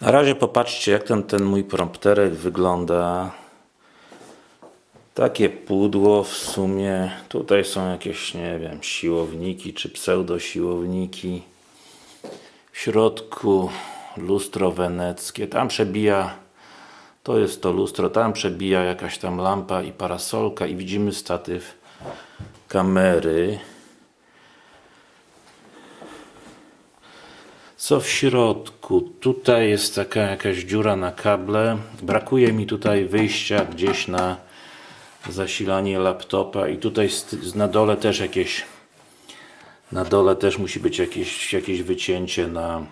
Na razie popatrzcie jak ten, ten mój prompterek wygląda. Takie pudło w sumie. Tutaj są jakieś, nie wiem, siłowniki czy pseudosiłowniki. W środku lustro weneckie. Tam przebija, to jest to lustro, tam przebija jakaś tam lampa i parasolka i widzimy statyw kamery. Co w środku? Tutaj jest taka jakaś dziura na kable. Brakuje mi tutaj wyjścia gdzieś na zasilanie laptopa i tutaj na dole też jakieś na dole też musi być jakieś, jakieś wycięcie na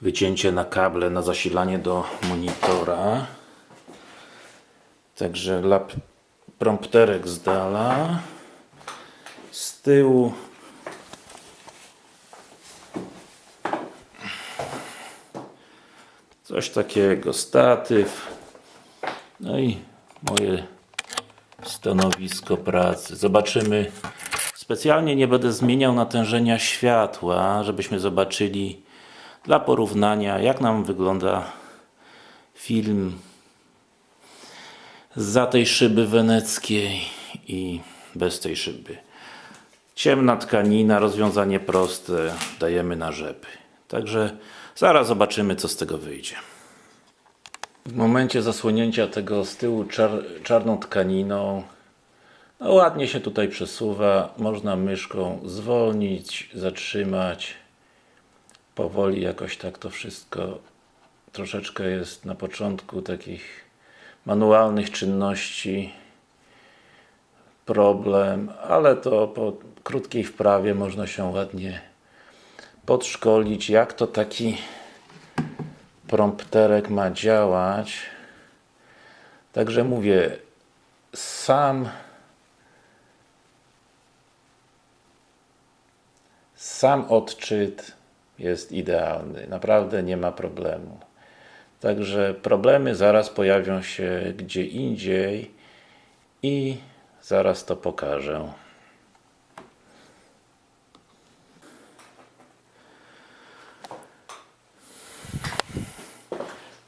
wycięcie na kable na zasilanie do monitora także lap, prompterek z dala z tyłu coś takiego, statyw no i moje stanowisko pracy. Zobaczymy. Specjalnie nie będę zmieniał natężenia światła, żebyśmy zobaczyli dla porównania, jak nam wygląda film za tej szyby weneckiej i bez tej szyby. Ciemna tkanina, rozwiązanie proste, dajemy na rzepy. Także zaraz zobaczymy, co z tego wyjdzie. W momencie zasłonięcia tego z tyłu czar czarną tkaniną no ładnie się tutaj przesuwa, można myszką zwolnić, zatrzymać. Powoli jakoś tak to wszystko troszeczkę jest na początku takich manualnych czynności. Problem, ale to po krótkiej wprawie można się ładnie podszkolić, jak to taki prompterek ma działać. Także mówię, sam sam odczyt jest idealny. Naprawdę nie ma problemu. Także problemy zaraz pojawią się gdzie indziej i zaraz to pokażę.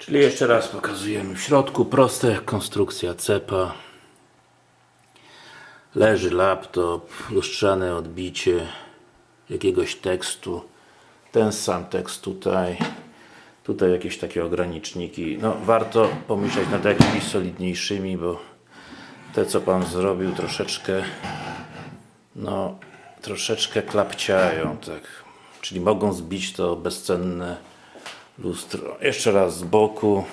Czyli jeszcze raz pokazujemy. W środku proste konstrukcja cepa. Leży laptop, lustrzane odbicie jakiegoś tekstu. Ten sam tekst tutaj. Tutaj jakieś takie ograniczniki. No warto pomyśleć nad jakimiś solidniejszymi bo te co Pan zrobił troszeczkę no troszeczkę klapciają tak. Czyli mogą zbić to bezcenne lustro. Jeszcze raz z boku.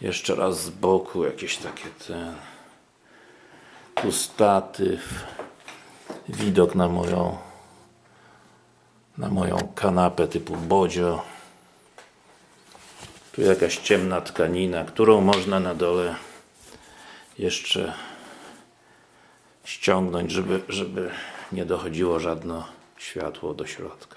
Jeszcze raz z boku. Jakieś takie ten tu statyw widok na moją na moją kanapę typu bodzio. Tu jakaś ciemna tkanina, którą można na dole jeszcze ściągnąć, żeby, żeby nie dochodziło żadne światło do środka